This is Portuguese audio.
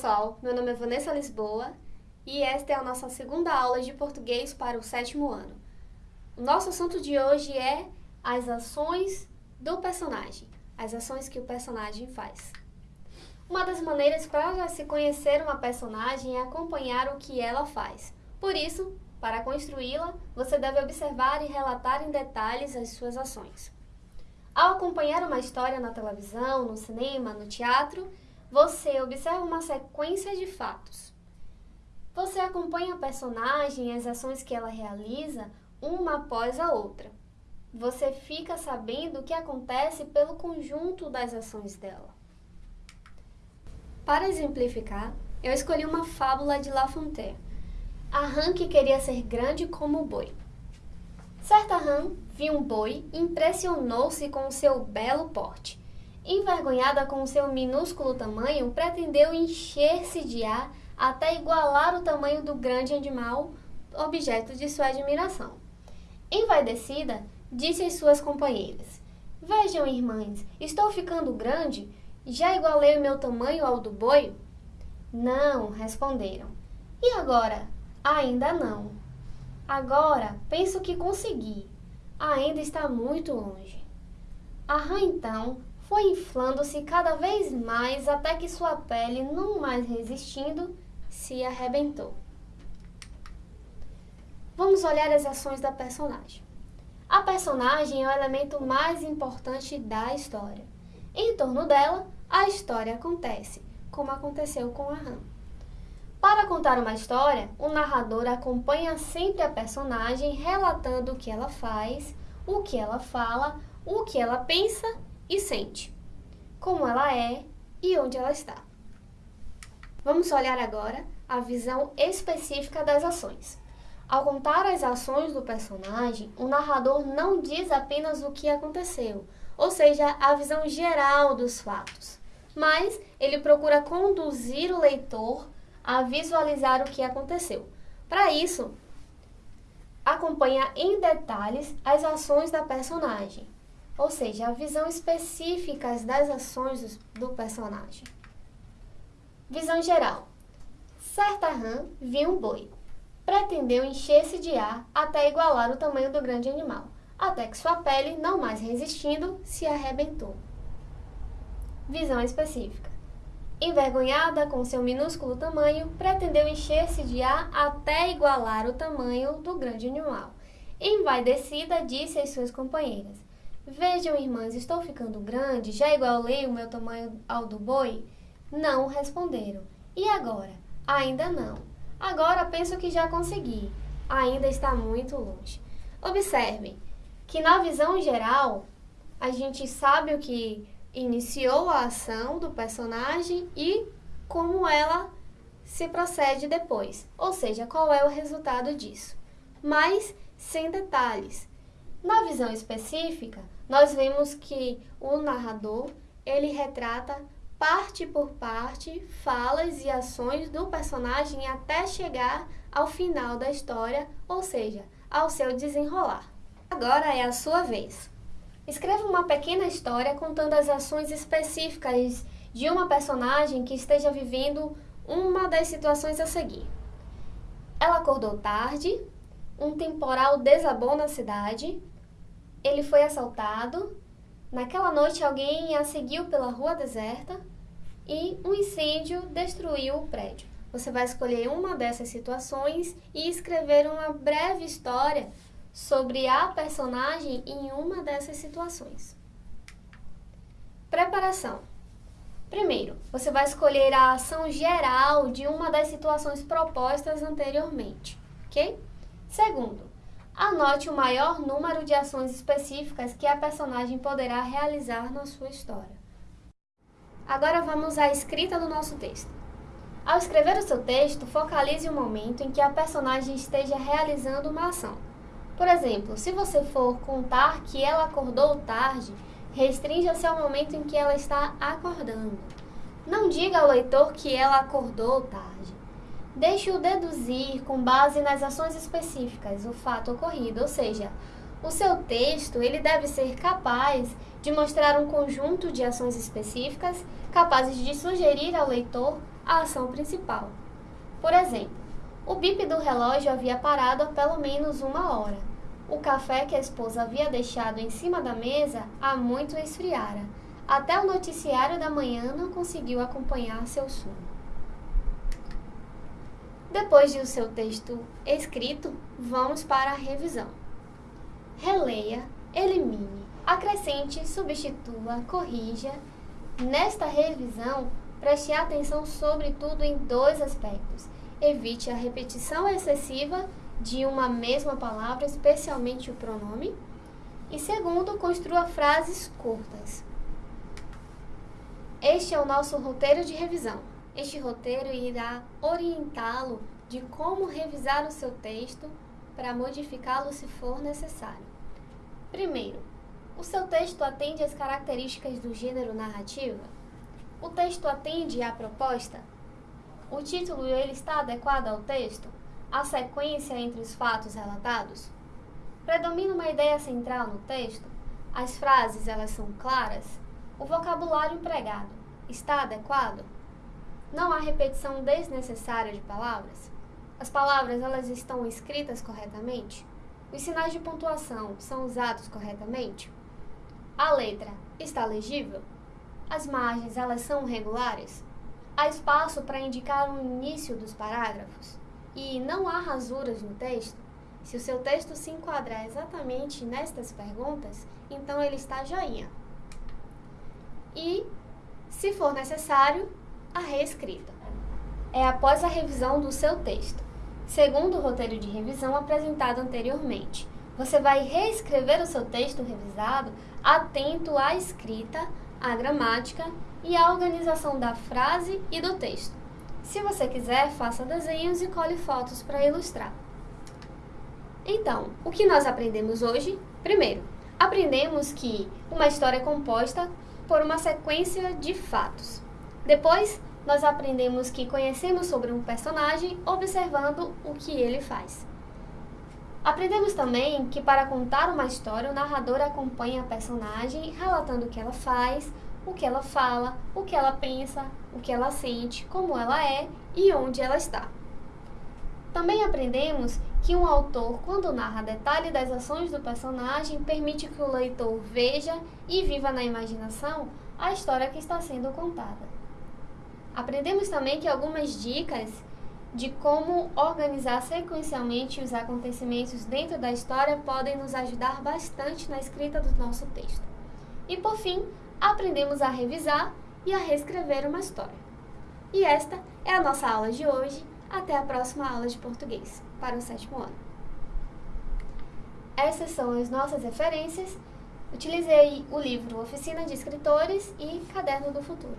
pessoal, meu nome é Vanessa Lisboa e esta é a nossa segunda aula de português para o sétimo ano. O nosso assunto de hoje é as ações do personagem, as ações que o personagem faz. Uma das maneiras para se conhecer uma personagem é acompanhar o que ela faz. Por isso, para construí-la, você deve observar e relatar em detalhes as suas ações. Ao acompanhar uma história na televisão, no cinema, no teatro, você observa uma sequência de fatos. Você acompanha a personagem e as ações que ela realiza uma após a outra. Você fica sabendo o que acontece pelo conjunto das ações dela. Para exemplificar, eu escolhi uma fábula de La Fontaine. A rã que queria ser grande como o boi. Certa rã viu um boi e impressionou-se com o seu belo porte envergonhada com seu minúsculo tamanho, pretendeu encher-se de ar até igualar o tamanho do grande animal, objeto de sua admiração. Envaidecida, disse às suas companheiras: Vejam, irmãs, estou ficando grande? Já igualei o meu tamanho ao do boi? Não, responderam. E agora? Ainda não. Agora penso que consegui. Ainda está muito longe. A rã então foi inflando-se cada vez mais até que sua pele, não mais resistindo, se arrebentou. Vamos olhar as ações da personagem. A personagem é o elemento mais importante da história. Em torno dela, a história acontece, como aconteceu com a Ram. Para contar uma história, o narrador acompanha sempre a personagem relatando o que ela faz, o que ela fala, o que ela pensa e sente, como ela é e onde ela está. Vamos olhar agora a visão específica das ações. Ao contar as ações do personagem, o narrador não diz apenas o que aconteceu, ou seja, a visão geral dos fatos, mas ele procura conduzir o leitor a visualizar o que aconteceu. Para isso, acompanha em detalhes as ações da personagem, ou seja, a visão específica das ações do personagem. Visão geral. Certa rã viu um boi. Pretendeu encher-se de ar até igualar o tamanho do grande animal, até que sua pele, não mais resistindo, se arrebentou. Visão específica. Envergonhada com seu minúsculo tamanho, pretendeu encher-se de ar até igualar o tamanho do grande animal. Envaidecida, disse às suas companheiras: Vejam, irmãs, estou ficando grande, já igualei o meu tamanho ao do boi? Não responderam. E agora? Ainda não. Agora penso que já consegui. Ainda está muito longe. Observem que na visão geral, a gente sabe o que iniciou a ação do personagem e como ela se procede depois, ou seja, qual é o resultado disso, mas sem detalhes. Na visão específica, nós vemos que o narrador, ele retrata parte por parte, falas e ações do personagem até chegar ao final da história, ou seja, ao seu desenrolar. Agora é a sua vez. Escreva uma pequena história contando as ações específicas de uma personagem que esteja vivendo uma das situações a seguir. Ela acordou tarde, um temporal desabou na cidade, ele foi assaltado. Naquela noite, alguém a seguiu pela rua deserta e um incêndio destruiu o prédio. Você vai escolher uma dessas situações e escrever uma breve história sobre a personagem em uma dessas situações. Preparação. Primeiro, você vai escolher a ação geral de uma das situações propostas anteriormente, ok? Segundo, Anote o maior número de ações específicas que a personagem poderá realizar na sua história. Agora vamos à escrita do nosso texto. Ao escrever o seu texto, focalize o momento em que a personagem esteja realizando uma ação. Por exemplo, se você for contar que ela acordou tarde, restrinja-se ao momento em que ela está acordando. Não diga ao leitor que ela acordou tarde. Deixe-o deduzir com base nas ações específicas o fato ocorrido, ou seja, o seu texto ele deve ser capaz de mostrar um conjunto de ações específicas capazes de sugerir ao leitor a ação principal. Por exemplo, o bip do relógio havia parado há pelo menos uma hora. O café que a esposa havia deixado em cima da mesa há muito esfriara. Até o noticiário da manhã não conseguiu acompanhar seu sono. Depois de o seu texto escrito, vamos para a revisão. Releia, elimine, acrescente, substitua, corrija. Nesta revisão, preste atenção sobretudo em dois aspectos. Evite a repetição excessiva de uma mesma palavra, especialmente o pronome. E segundo, construa frases curtas. Este é o nosso roteiro de revisão. Este roteiro irá orientá-lo de como revisar o seu texto para modificá-lo se for necessário. Primeiro, o seu texto atende às características do gênero narrativa? O texto atende à proposta? O título ele está adequado ao texto? A sequência entre os fatos relatados? Predomina uma ideia central no texto? As frases elas são claras? O vocabulário empregado está adequado? Não há repetição desnecessária de palavras? As palavras elas estão escritas corretamente? Os sinais de pontuação são usados corretamente? A letra está legível? As margens elas são regulares? Há espaço para indicar o início dos parágrafos? E não há rasuras no texto? Se o seu texto se enquadrar exatamente nestas perguntas, então ele está joinha. E, se for necessário, a reescrita. É após a revisão do seu texto. Segundo o roteiro de revisão apresentado anteriormente, você vai reescrever o seu texto revisado atento à escrita, à gramática e à organização da frase e do texto. Se você quiser, faça desenhos e cole fotos para ilustrar. Então, o que nós aprendemos hoje? Primeiro, aprendemos que uma história é composta por uma sequência de fatos. Depois, nós aprendemos que conhecemos sobre um personagem observando o que ele faz. Aprendemos também que para contar uma história, o narrador acompanha a personagem relatando o que ela faz, o que ela fala, o que ela pensa, o que ela sente, como ela é e onde ela está. Também aprendemos que um autor, quando narra detalhe das ações do personagem, permite que o leitor veja e viva na imaginação a história que está sendo contada. Aprendemos também que algumas dicas de como organizar sequencialmente os acontecimentos dentro da história podem nos ajudar bastante na escrita do nosso texto. E por fim, aprendemos a revisar e a reescrever uma história. E esta é a nossa aula de hoje. Até a próxima aula de português para o sétimo ano. Essas são as nossas referências. Utilizei o livro Oficina de Escritores e Caderno do Futuro.